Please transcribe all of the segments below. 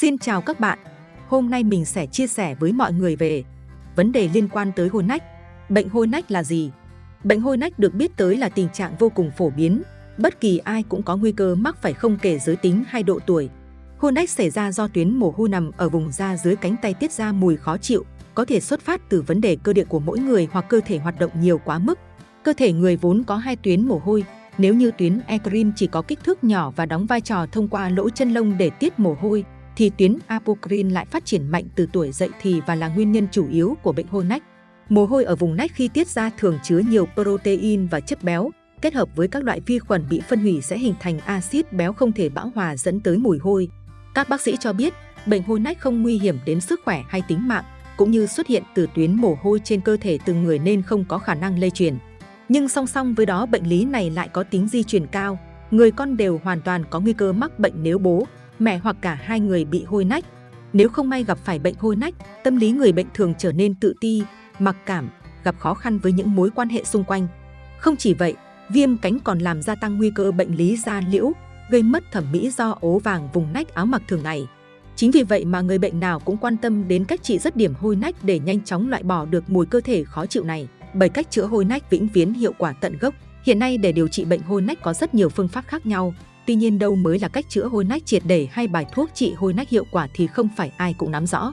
Xin chào các bạn. Hôm nay mình sẽ chia sẻ với mọi người về vấn đề liên quan tới hôi nách. Bệnh hôi nách là gì? Bệnh hôi nách được biết tới là tình trạng vô cùng phổ biến. Bất kỳ ai cũng có nguy cơ mắc phải không kể giới tính hay độ tuổi. Hôi nách xảy ra do tuyến mồ hôi nằm ở vùng da dưới cánh tay tiết ra mùi khó chịu, có thể xuất phát từ vấn đề cơ địa của mỗi người hoặc cơ thể hoạt động nhiều quá mức. Cơ thể người vốn có hai tuyến mồ hôi, nếu như tuyến eccrine chỉ có kích thước nhỏ và đóng vai trò thông qua lỗ chân lông để tiết mồ hôi, thì tuyến apocrine lại phát triển mạnh từ tuổi dậy thì và là nguyên nhân chủ yếu của bệnh hôi nách. Mồ hôi ở vùng nách khi tiết ra thường chứa nhiều protein và chất béo, kết hợp với các loại vi khuẩn bị phân hủy sẽ hình thành axit béo không thể bão hòa dẫn tới mùi hôi. Các bác sĩ cho biết, bệnh hôi nách không nguy hiểm đến sức khỏe hay tính mạng, cũng như xuất hiện từ tuyến mồ hôi trên cơ thể từng người nên không có khả năng lây truyền. Nhưng song song với đó bệnh lý này lại có tính di truyền cao, người con đều hoàn toàn có nguy cơ mắc bệnh nếu bố, mẹ hoặc cả hai người bị hôi nách. Nếu không may gặp phải bệnh hôi nách, tâm lý người bệnh thường trở nên tự ti, mặc cảm, gặp khó khăn với những mối quan hệ xung quanh. Không chỉ vậy, viêm cánh còn làm gia tăng nguy cơ bệnh lý da liễu, gây mất thẩm mỹ do ố vàng vùng nách áo mặc thường ngày. Chính vì vậy mà người bệnh nào cũng quan tâm đến cách trị dứt điểm hôi nách để nhanh chóng loại bỏ được mùi cơ thể khó chịu này. Bởi cách chữa hôi nách vĩnh viễn hiệu quả tận gốc. Hiện nay để điều trị bệnh hôi nách có rất nhiều phương pháp khác nhau, Tuy nhiên đâu mới là cách chữa hôi nách triệt để hay bài thuốc trị hôi nách hiệu quả thì không phải ai cũng nắm rõ.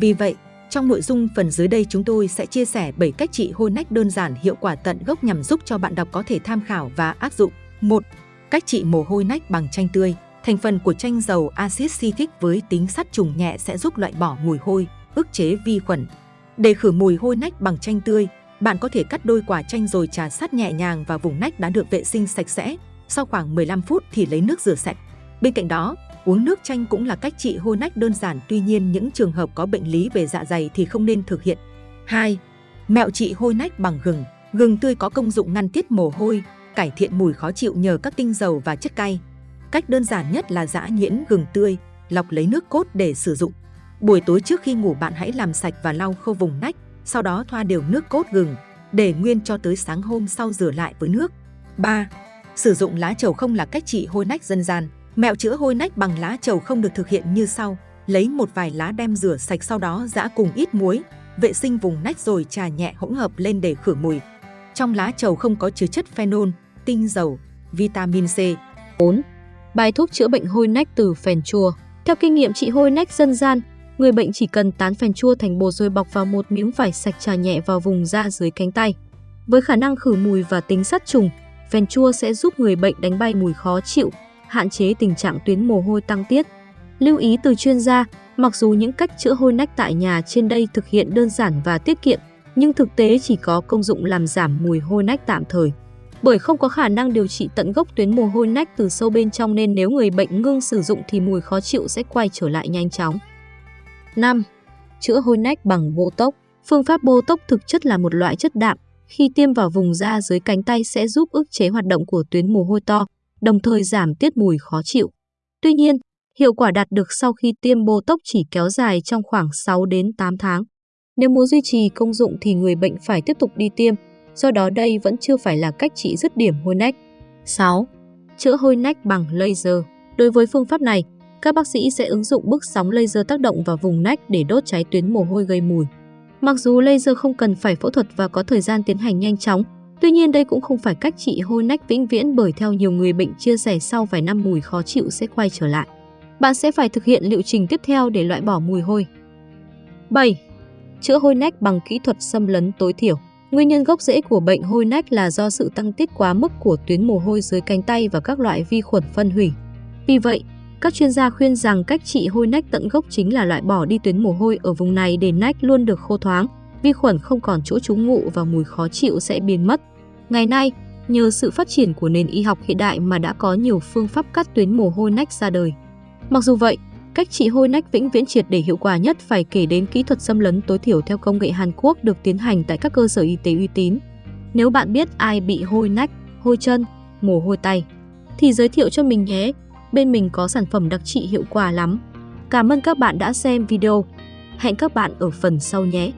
Vì vậy, trong nội dung phần dưới đây chúng tôi sẽ chia sẻ 7 cách trị hôi nách đơn giản hiệu quả tận gốc nhằm giúp cho bạn đọc có thể tham khảo và áp dụng. 1. Cách trị mồ hôi nách bằng chanh tươi. Thành phần của chanh dầu axit citric với tính sát trùng nhẹ sẽ giúp loại bỏ mùi hôi, ức chế vi khuẩn. Để khử mùi hôi nách bằng chanh tươi, bạn có thể cắt đôi quả chanh rồi trà sát nhẹ nhàng vào vùng nách đã được vệ sinh sạch sẽ, sau khoảng 15 phút thì lấy nước rửa sạch. Bên cạnh đó, uống nước chanh cũng là cách trị hôi nách đơn giản tuy nhiên những trường hợp có bệnh lý về dạ dày thì không nên thực hiện. 2. Mẹo trị hôi nách bằng gừng. Gừng tươi có công dụng ngăn tiết mồ hôi, cải thiện mùi khó chịu nhờ các tinh dầu và chất cay. Cách đơn giản nhất là giã nhuyễn gừng tươi, lọc lấy nước cốt để sử dụng. Buổi tối trước khi ngủ bạn hãy làm sạch và lau khô vùng nách, sau đó thoa đều nước cốt gừng, để nguyên cho tới sáng hôm sau rửa lại với nước. 3. Sử dụng lá trầu không là cách trị hôi nách dân gian. Mẹo chữa hôi nách bằng lá trầu không được thực hiện như sau. Lấy một vài lá đem rửa sạch sau đó giã cùng ít muối, vệ sinh vùng nách rồi trà nhẹ hỗn hợp lên để khử mùi. Trong lá trầu không có chứa chất phenol, tinh dầu, vitamin C. 4. Bài thuốc chữa bệnh hôi nách từ phèn chua. Theo kinh nghiệm trị hôi nách dân gian, người bệnh chỉ cần tán phèn chua thành bột rồi bọc vào một miếng vải sạch trà nhẹ vào vùng da dưới cánh tay. Với khả năng khử mùi và tính sát trùng, phèn chua sẽ giúp người bệnh đánh bay mùi khó chịu, hạn chế tình trạng tuyến mồ hôi tăng tiết. Lưu ý từ chuyên gia, mặc dù những cách chữa hôi nách tại nhà trên đây thực hiện đơn giản và tiết kiệm, nhưng thực tế chỉ có công dụng làm giảm mùi hôi nách tạm thời. Bởi không có khả năng điều trị tận gốc tuyến mồ hôi nách từ sâu bên trong nên nếu người bệnh ngưng sử dụng thì mùi khó chịu sẽ quay trở lại nhanh chóng. 5. Chữa hôi nách bằng Botox Phương pháp Botox thực chất là một loại chất đạm, khi tiêm vào vùng da dưới cánh tay sẽ giúp ức chế hoạt động của tuyến mồ hôi to, đồng thời giảm tiết mùi khó chịu. Tuy nhiên, hiệu quả đạt được sau khi tiêm Botox chỉ kéo dài trong khoảng 6 đến 8 tháng. Nếu muốn duy trì công dụng thì người bệnh phải tiếp tục đi tiêm, do đó đây vẫn chưa phải là cách trị dứt điểm hôi nách. 6. Chữa hôi nách bằng laser. Đối với phương pháp này, các bác sĩ sẽ ứng dụng bức sóng laser tác động vào vùng nách để đốt cháy tuyến mồ hôi gây mùi. Mặc dù laser không cần phải phẫu thuật và có thời gian tiến hành nhanh chóng, tuy nhiên đây cũng không phải cách trị hôi nách vĩnh viễn bởi theo nhiều người bệnh chia sẻ sau vài năm mùi khó chịu sẽ quay trở lại. Bạn sẽ phải thực hiện liệu trình tiếp theo để loại bỏ mùi hôi. 7. Chữa hôi nách bằng kỹ thuật xâm lấn tối thiểu. Nguyên nhân gốc rễ của bệnh hôi nách là do sự tăng tiết quá mức của tuyến mồ hôi dưới cánh tay và các loại vi khuẩn phân hủy. Vì vậy, các chuyên gia khuyên rằng cách trị hôi nách tận gốc chính là loại bỏ đi tuyến mồ hôi ở vùng này để nách luôn được khô thoáng, vi khuẩn không còn chỗ trú ngụ và mùi khó chịu sẽ biến mất. Ngày nay, nhờ sự phát triển của nền y học hiện đại mà đã có nhiều phương pháp cắt tuyến mồ hôi nách ra đời. Mặc dù vậy, cách trị hôi nách vĩnh viễn triệt để hiệu quả nhất phải kể đến kỹ thuật xâm lấn tối thiểu theo công nghệ Hàn Quốc được tiến hành tại các cơ sở y tế uy tín. Nếu bạn biết ai bị hôi nách, hôi chân, mồ hôi tay, thì giới thiệu cho mình nhé bên mình có sản phẩm đặc trị hiệu quả lắm. Cảm ơn các bạn đã xem video. Hẹn các bạn ở phần sau nhé.